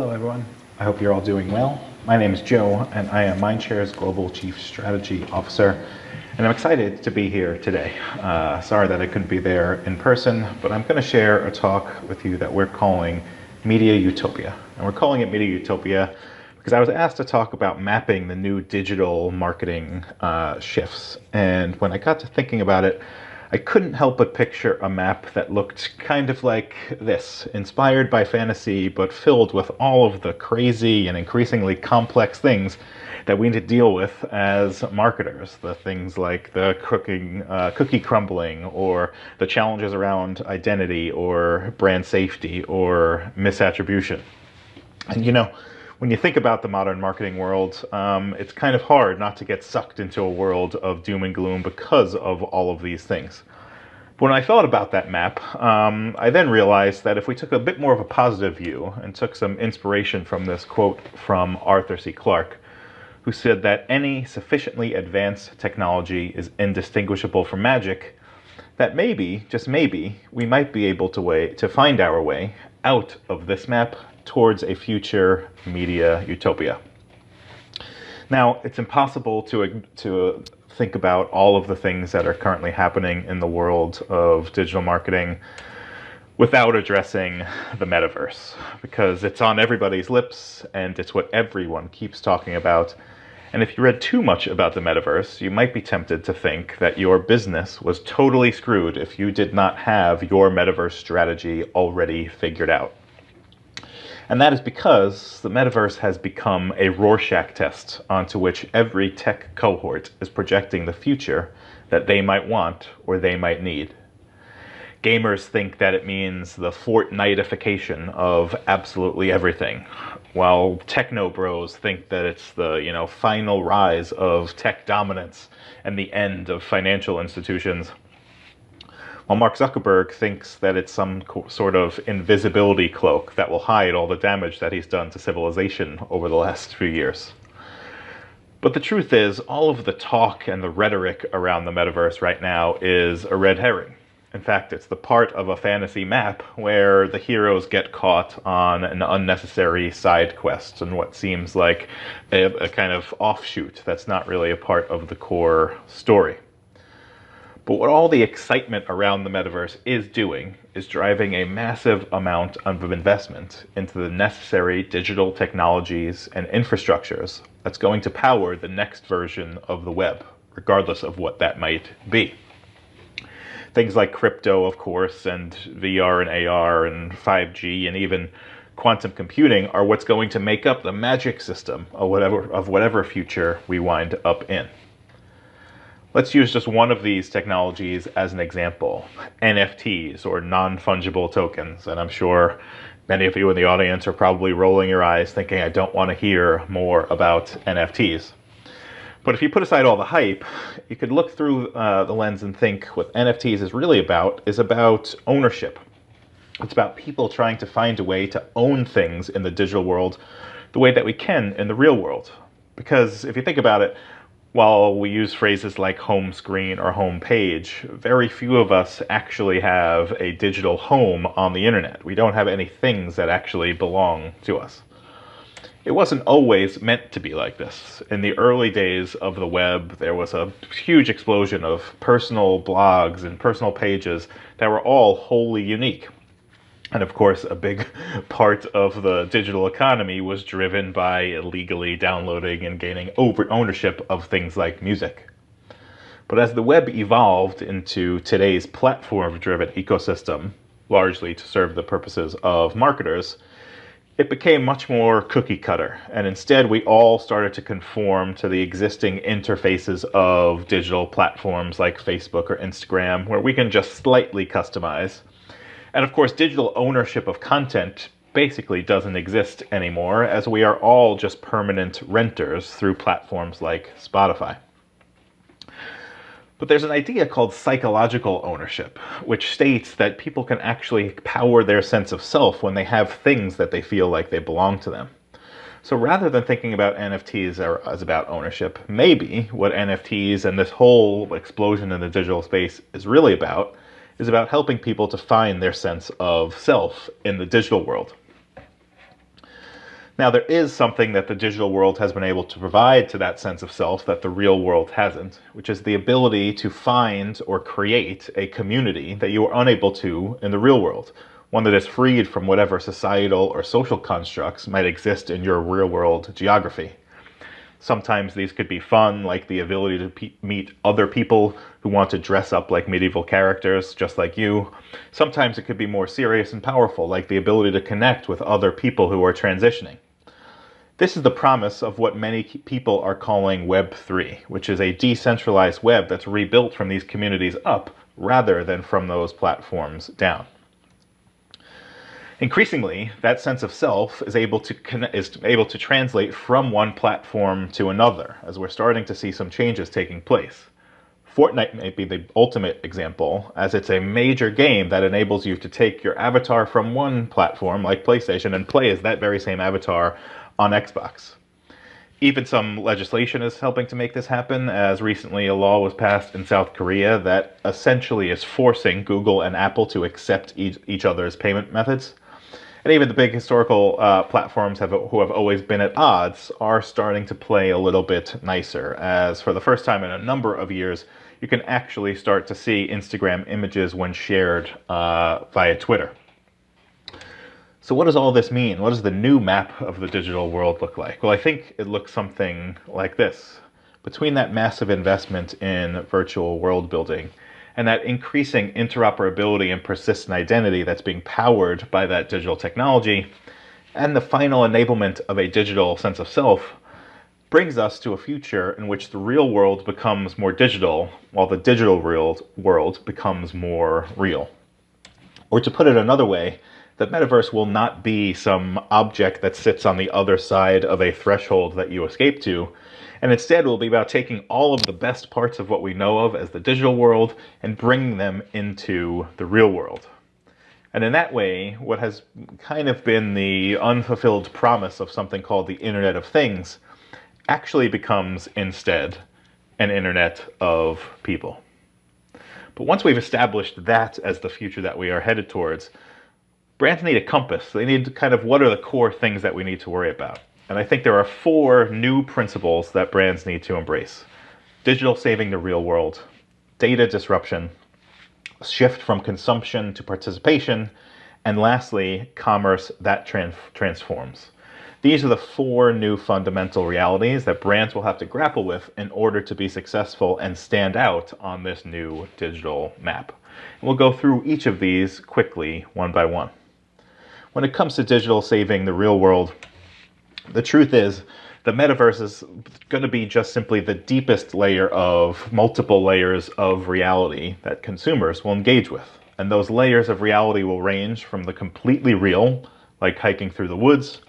Hello everyone, I hope you're all doing well. My name is Joe and I am Mindshare's Global Chief Strategy Officer and I'm excited to be here today. Uh, sorry that I couldn't be there in person, but I'm going to share a talk with you that we're calling Media Utopia. And we're calling it Media Utopia because I was asked to talk about mapping the new digital marketing uh, shifts. And when I got to thinking about it, I couldn't help but picture a map that looked kind of like this, inspired by fantasy, but filled with all of the crazy and increasingly complex things that we need to deal with as marketers. The things like the cooking, uh, cookie crumbling, or the challenges around identity, or brand safety, or misattribution. And you know, when you think about the modern marketing world, um, it's kind of hard not to get sucked into a world of doom and gloom because of all of these things. But when I thought about that map, um, I then realized that if we took a bit more of a positive view and took some inspiration from this quote from Arthur C. Clarke, who said that any sufficiently advanced technology is indistinguishable from magic, that maybe, just maybe, we might be able to way to find our way out of this map towards a future media utopia. Now, it's impossible to, to think about all of the things that are currently happening in the world of digital marketing without addressing the metaverse, because it's on everybody's lips and it's what everyone keeps talking about. And if you read too much about the metaverse, you might be tempted to think that your business was totally screwed if you did not have your metaverse strategy already figured out. And that is because the metaverse has become a Rorschach test onto which every tech cohort is projecting the future that they might want or they might need. Gamers think that it means the Fortniteification of absolutely everything, while techno bros think that it's the, you know, final rise of tech dominance and the end of financial institutions while Mark Zuckerberg thinks that it's some sort of invisibility cloak that will hide all the damage that he's done to civilization over the last few years. But the truth is, all of the talk and the rhetoric around the metaverse right now is a red herring. In fact, it's the part of a fantasy map where the heroes get caught on an unnecessary side quest and what seems like a, a kind of offshoot that's not really a part of the core story. But what all the excitement around the metaverse is doing is driving a massive amount of investment into the necessary digital technologies and infrastructures that's going to power the next version of the web, regardless of what that might be. Things like crypto, of course, and VR and AR and 5G and even quantum computing are what's going to make up the magic system of whatever, of whatever future we wind up in. Let's use just one of these technologies as an example, NFTs or non-fungible tokens. And I'm sure many of you in the audience are probably rolling your eyes thinking, I don't want to hear more about NFTs. But if you put aside all the hype, you could look through uh, the lens and think what NFTs is really about is about ownership. It's about people trying to find a way to own things in the digital world the way that we can in the real world. Because if you think about it, while we use phrases like home screen or home page, very few of us actually have a digital home on the internet. We don't have any things that actually belong to us. It wasn't always meant to be like this. In the early days of the web, there was a huge explosion of personal blogs and personal pages that were all wholly unique. And of course, a big part of the digital economy was driven by illegally downloading and gaining ownership of things like music. But as the web evolved into today's platform-driven ecosystem, largely to serve the purposes of marketers, it became much more cookie cutter. And instead, we all started to conform to the existing interfaces of digital platforms like Facebook or Instagram, where we can just slightly customize and of course, digital ownership of content basically doesn't exist anymore as we are all just permanent renters through platforms like Spotify. But there's an idea called psychological ownership, which states that people can actually power their sense of self when they have things that they feel like they belong to them. So rather than thinking about NFTs as about ownership, maybe what NFTs and this whole explosion in the digital space is really about is about helping people to find their sense of self in the digital world. Now, there is something that the digital world has been able to provide to that sense of self that the real world hasn't, which is the ability to find or create a community that you are unable to in the real world, one that is freed from whatever societal or social constructs might exist in your real world geography. Sometimes these could be fun, like the ability to meet other people who want to dress up like medieval characters, just like you. Sometimes it could be more serious and powerful, like the ability to connect with other people who are transitioning. This is the promise of what many people are calling Web3, which is a decentralized web that's rebuilt from these communities up rather than from those platforms down. Increasingly, that sense of self is able to is able to translate from one platform to another, as we're starting to see some changes taking place. Fortnite may be the ultimate example, as it's a major game that enables you to take your avatar from one platform, like PlayStation, and play as that very same avatar on Xbox. Even some legislation is helping to make this happen, as recently a law was passed in South Korea that essentially is forcing Google and Apple to accept each, each other's payment methods. And even the big historical uh, platforms have, who have always been at odds are starting to play a little bit nicer, as for the first time in a number of years, you can actually start to see Instagram images when shared uh, via Twitter. So what does all this mean? What does the new map of the digital world look like? Well, I think it looks something like this. Between that massive investment in virtual world building and that increasing interoperability and persistent identity that's being powered by that digital technology, and the final enablement of a digital sense of self, brings us to a future in which the real world becomes more digital, while the digital real world becomes more real. Or to put it another way, the metaverse will not be some object that sits on the other side of a threshold that you escape to, and instead will be about taking all of the best parts of what we know of as the digital world and bringing them into the real world. And in that way, what has kind of been the unfulfilled promise of something called the Internet of Things actually becomes instead an Internet of People. But once we've established that as the future that we are headed towards, brands need a compass. They need kind of what are the core things that we need to worry about. And I think there are four new principles that brands need to embrace. Digital saving the real world, data disruption, shift from consumption to participation, and lastly, commerce that trans transforms. These are the four new fundamental realities that brands will have to grapple with in order to be successful and stand out on this new digital map. And we'll go through each of these quickly, one by one when it comes to digital saving the real world, the truth is the metaverse is going to be just simply the deepest layer of multiple layers of reality that consumers will engage with. And those layers of reality will range from the completely real, like hiking through the woods,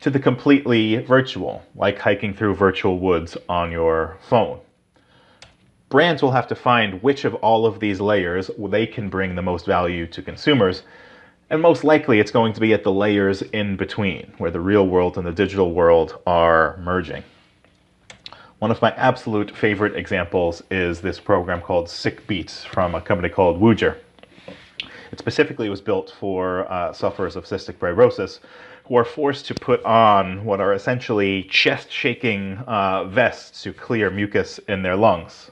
to the completely virtual, like hiking through virtual woods on your phone. Brands will have to find which of all of these layers they can bring the most value to consumers and most likely it's going to be at the layers in between, where the real world and the digital world are merging. One of my absolute favorite examples is this program called Sick Beats from a company called Woojer. It specifically was built for uh, sufferers of cystic fibrosis who are forced to put on what are essentially chest-shaking uh, vests to clear mucus in their lungs.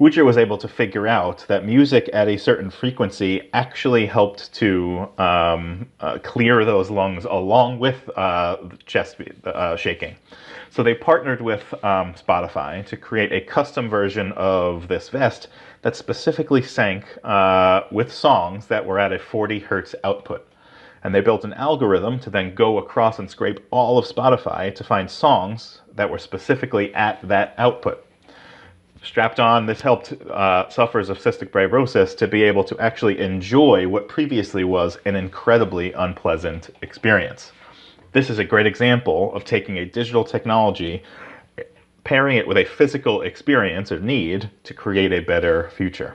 Woojer was able to figure out that music at a certain frequency actually helped to um, uh, clear those lungs along with uh, chest uh, shaking. So they partnered with um, Spotify to create a custom version of this vest that specifically sank uh, with songs that were at a 40 hertz output. And they built an algorithm to then go across and scrape all of Spotify to find songs that were specifically at that output strapped on. This helped uh, sufferers of cystic fibrosis to be able to actually enjoy what previously was an incredibly unpleasant experience. This is a great example of taking a digital technology, pairing it with a physical experience or need to create a better future.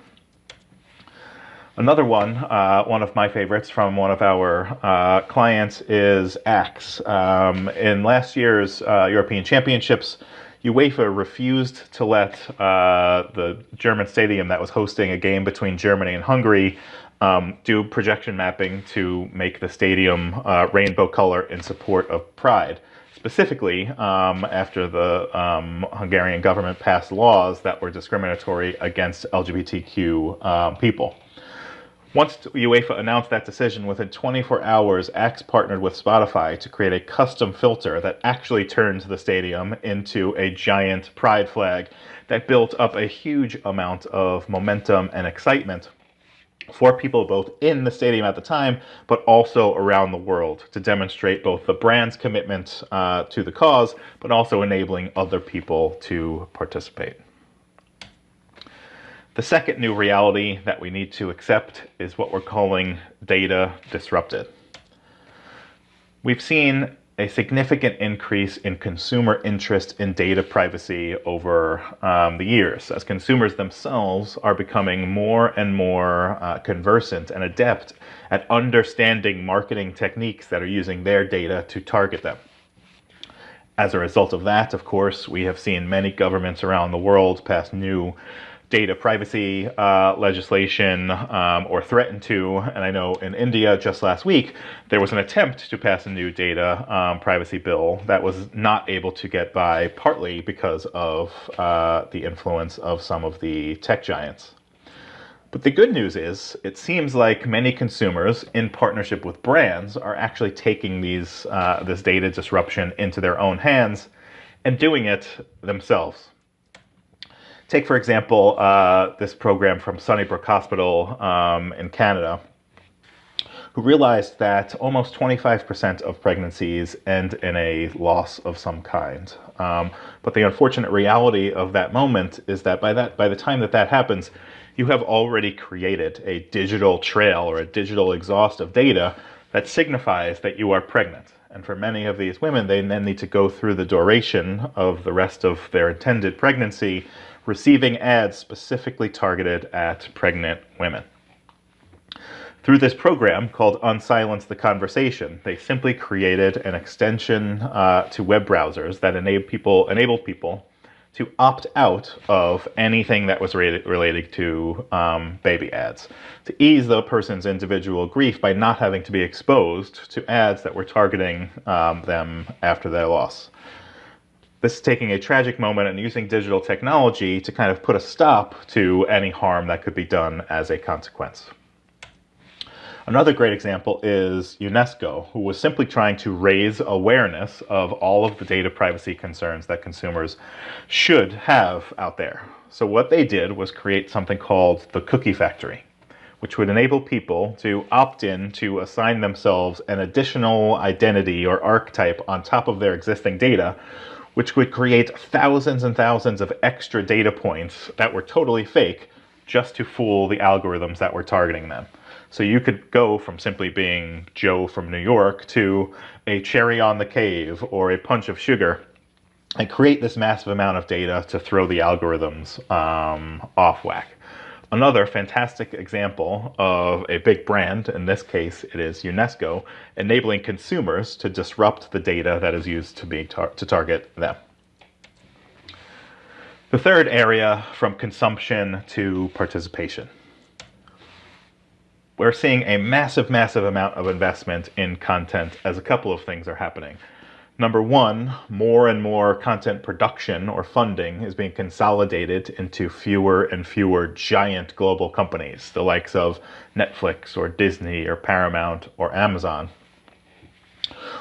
Another one, uh, one of my favorites from one of our uh, clients is Axe. Um, in last year's uh, European Championships, UEFA refused to let uh, the German stadium that was hosting a game between Germany and Hungary um, do projection mapping to make the stadium uh, rainbow color in support of Pride. Specifically, um, after the um, Hungarian government passed laws that were discriminatory against LGBTQ um, people. Once UEFA announced that decision, within 24 hours, Axe partnered with Spotify to create a custom filter that actually turned the stadium into a giant pride flag that built up a huge amount of momentum and excitement for people both in the stadium at the time, but also around the world to demonstrate both the brand's commitment uh, to the cause, but also enabling other people to participate. The second new reality that we need to accept is what we're calling data disrupted. We've seen a significant increase in consumer interest in data privacy over um, the years as consumers themselves are becoming more and more uh, conversant and adept at understanding marketing techniques that are using their data to target them. As a result of that, of course, we have seen many governments around the world pass new data privacy uh, legislation um, or threaten to. And I know in India just last week, there was an attempt to pass a new data um, privacy bill that was not able to get by, partly because of uh, the influence of some of the tech giants. But the good news is, it seems like many consumers, in partnership with brands, are actually taking these uh, this data disruption into their own hands and doing it themselves. Take, for example, uh, this program from Sunnybrook Hospital um, in Canada, who realized that almost 25% of pregnancies end in a loss of some kind. Um, but the unfortunate reality of that moment is that by that by the time that that happens, you have already created a digital trail or a digital exhaust of data that signifies that you are pregnant. And for many of these women, they then need to go through the duration of the rest of their intended pregnancy receiving ads specifically targeted at pregnant women. Through this program called Unsilence the Conversation, they simply created an extension uh, to web browsers that enabled people, enabled people to opt out of anything that was related, related to um, baby ads, to ease the person's individual grief by not having to be exposed to ads that were targeting um, them after their loss. This is taking a tragic moment and using digital technology to kind of put a stop to any harm that could be done as a consequence. Another great example is UNESCO, who was simply trying to raise awareness of all of the data privacy concerns that consumers should have out there. So what they did was create something called the Cookie Factory, which would enable people to opt in to assign themselves an additional identity or archetype on top of their existing data, which would create thousands and thousands of extra data points that were totally fake just to fool the algorithms that were targeting them. So you could go from simply being Joe from New York to a cherry on the cave or a punch of sugar and create this massive amount of data to throw the algorithms um, off whack. Another fantastic example of a big brand, in this case it is UNESCO, enabling consumers to disrupt the data that is used to, be tar to target them. The third area from consumption to participation. We're seeing a massive, massive amount of investment in content as a couple of things are happening. Number one, more and more content production or funding is being consolidated into fewer and fewer giant global companies, the likes of Netflix or Disney or Paramount or Amazon.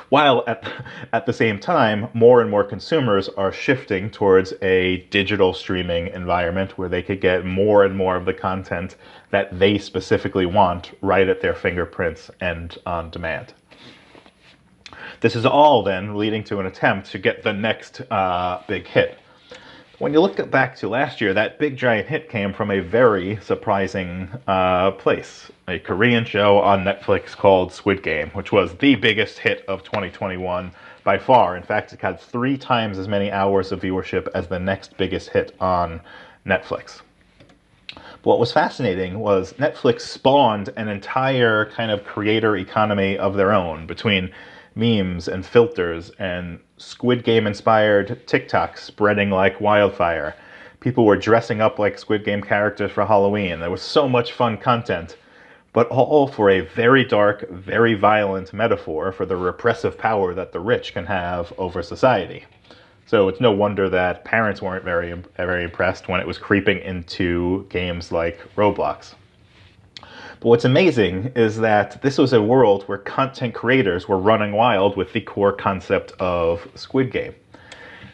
While at, at the same time, more and more consumers are shifting towards a digital streaming environment where they could get more and more of the content that they specifically want right at their fingerprints and on demand. This is all then leading to an attempt to get the next uh, big hit. When you look back to last year, that big giant hit came from a very surprising uh, place. A Korean show on Netflix called Squid Game, which was the biggest hit of 2021 by far. In fact, it had three times as many hours of viewership as the next biggest hit on Netflix. What was fascinating was Netflix spawned an entire kind of creator economy of their own between memes and filters and Squid Game inspired TikToks spreading like wildfire. People were dressing up like Squid Game characters for Halloween. There was so much fun content. but all for a very dark, very violent metaphor for the repressive power that the rich can have over society. So it's no wonder that parents weren't very, very impressed when it was creeping into games like Roblox. But what's amazing is that this was a world where content creators were running wild with the core concept of Squid Game.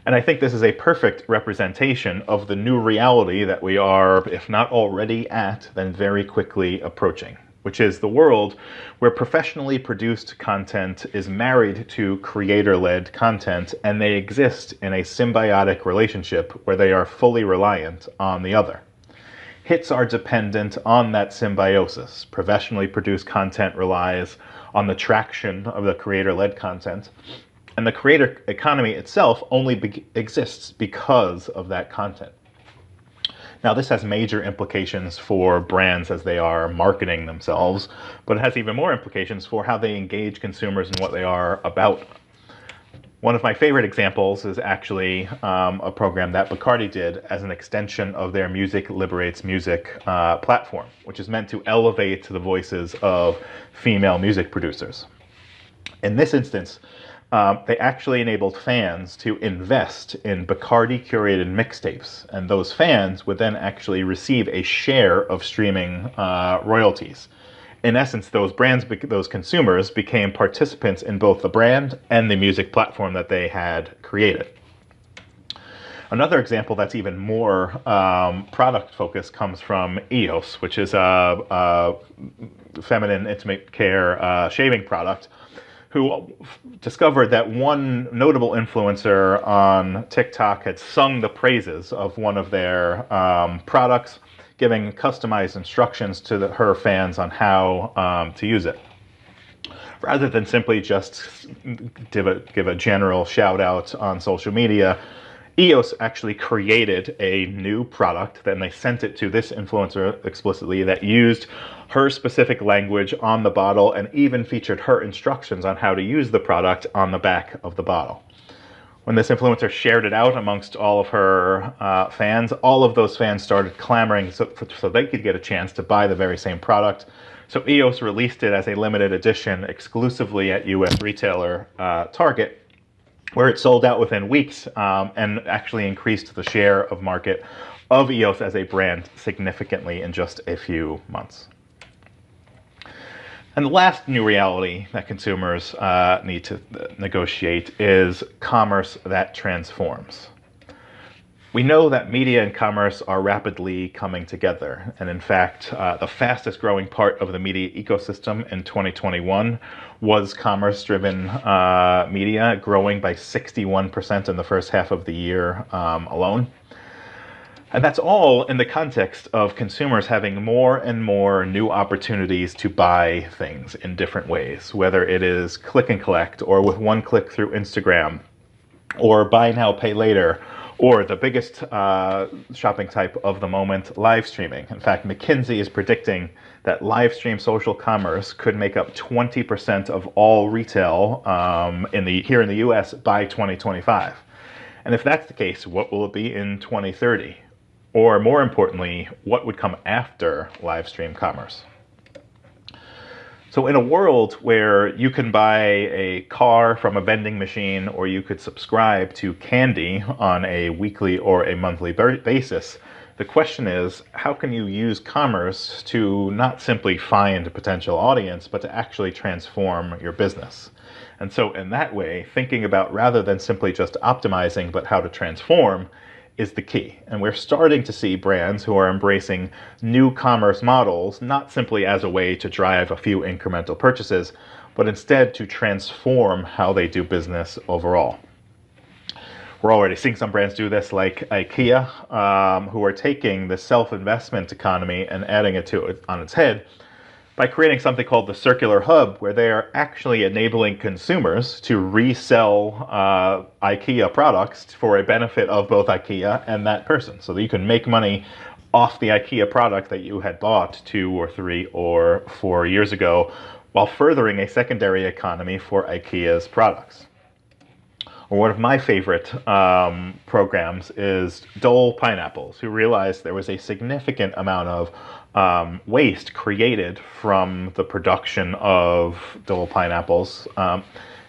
And I think this is a perfect representation of the new reality that we are, if not already at, then very quickly approaching which is the world where professionally produced content is married to creator-led content and they exist in a symbiotic relationship where they are fully reliant on the other. Hits are dependent on that symbiosis. Professionally produced content relies on the traction of the creator-led content, and the creator economy itself only be exists because of that content. Now, this has major implications for brands as they are marketing themselves, but it has even more implications for how they engage consumers and what they are about. One of my favorite examples is actually um, a program that Bacardi did as an extension of their Music Liberates Music uh, platform, which is meant to elevate the voices of female music producers. In this instance, um, they actually enabled fans to invest in Bacardi curated mixtapes, and those fans would then actually receive a share of streaming uh, royalties. In essence, those brands, those consumers became participants in both the brand and the music platform that they had created. Another example that's even more um, product focused comes from EOS, which is a, a feminine intimate care uh, shaving product who discovered that one notable influencer on TikTok had sung the praises of one of their um, products, giving customized instructions to the, her fans on how um, to use it. Rather than simply just give a, give a general shout out on social media, EOS actually created a new product, then they sent it to this influencer explicitly that used her specific language on the bottle and even featured her instructions on how to use the product on the back of the bottle. When this influencer shared it out amongst all of her uh, fans, all of those fans started clamoring so, so they could get a chance to buy the very same product. So EOS released it as a limited edition exclusively at US retailer uh, Target where it sold out within weeks um, and actually increased the share of market of EOS as a brand significantly in just a few months. And the last new reality that consumers uh, need to negotiate is commerce that transforms. We know that media and commerce are rapidly coming together. And in fact, uh, the fastest growing part of the media ecosystem in 2021 was commerce driven uh, media, growing by 61% in the first half of the year um, alone. And that's all in the context of consumers having more and more new opportunities to buy things in different ways, whether it is click and collect or with one click through Instagram or buy now, pay later or the biggest uh, shopping type of the moment, live streaming. In fact, McKinsey is predicting that live stream social commerce could make up 20% of all retail um, in the here in the US by 2025. And if that's the case, what will it be in 2030? Or more importantly, what would come after live stream commerce? So in a world where you can buy a car from a vending machine or you could subscribe to candy on a weekly or a monthly basis, the question is, how can you use commerce to not simply find a potential audience, but to actually transform your business? And so in that way, thinking about rather than simply just optimizing, but how to transform is the key. And we're starting to see brands who are embracing new commerce models, not simply as a way to drive a few incremental purchases, but instead to transform how they do business overall. We're already seeing some brands do this, like IKEA, um, who are taking the self-investment economy and adding it to it on its head by creating something called the Circular Hub, where they are actually enabling consumers to resell uh, IKEA products for a benefit of both IKEA and that person. So that you can make money off the IKEA product that you had bought two or three or four years ago while furthering a secondary economy for IKEA's products. Or one of my favorite um, programs is Dole Pineapples, who realized there was a significant amount of um, waste created from the production of Dole pineapples. Um,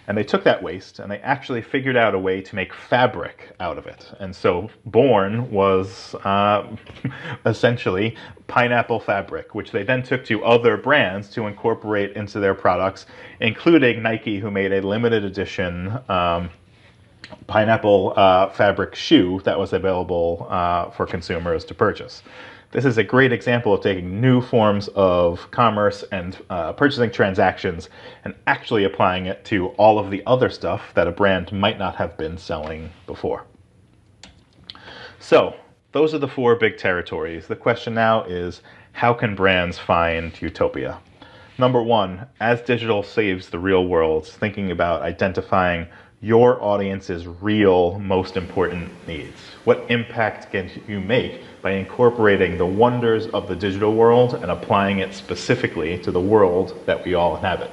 and they took that waste and they actually figured out a way to make fabric out of it. And so Born was uh, essentially pineapple fabric, which they then took to other brands to incorporate into their products, including Nike, who made a limited edition um, pineapple uh, fabric shoe that was available uh, for consumers to purchase. This is a great example of taking new forms of commerce and uh, purchasing transactions and actually applying it to all of the other stuff that a brand might not have been selling before. So those are the four big territories. The question now is, how can brands find utopia? Number one, as digital saves the real world, thinking about identifying your audience's real most important needs. What impact can you make by incorporating the wonders of the digital world and applying it specifically to the world that we all inhabit?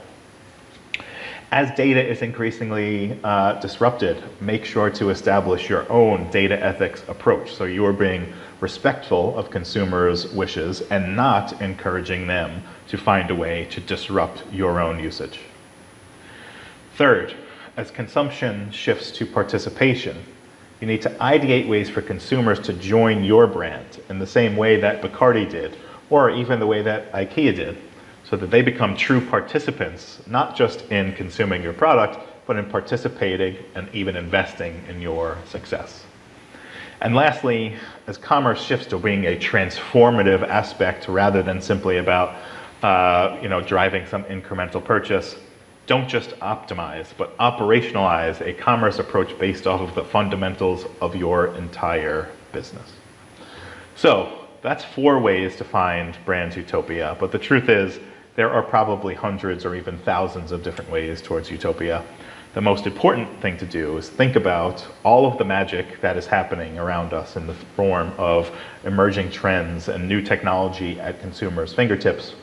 As data is increasingly uh, disrupted, make sure to establish your own data ethics approach so you are being respectful of consumers' wishes and not encouraging them to find a way to disrupt your own usage. Third, as consumption shifts to participation, you need to ideate ways for consumers to join your brand in the same way that Bacardi did, or even the way that IKEA did, so that they become true participants, not just in consuming your product, but in participating and even investing in your success. And lastly, as commerce shifts to being a transformative aspect rather than simply about uh, you know, driving some incremental purchase, don't just optimize, but operationalize a commerce approach based off of the fundamentals of your entire business. So that's four ways to find brand utopia, but the truth is there are probably hundreds or even thousands of different ways towards utopia. The most important thing to do is think about all of the magic that is happening around us in the form of emerging trends and new technology at consumers' fingertips.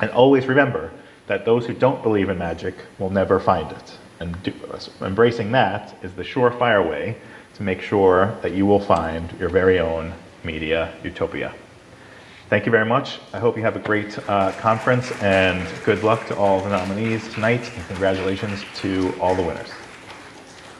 And always remember that those who don't believe in magic will never find it. And do, embracing that is the surefire way to make sure that you will find your very own media utopia. Thank you very much. I hope you have a great uh, conference and good luck to all the nominees tonight and congratulations to all the winners.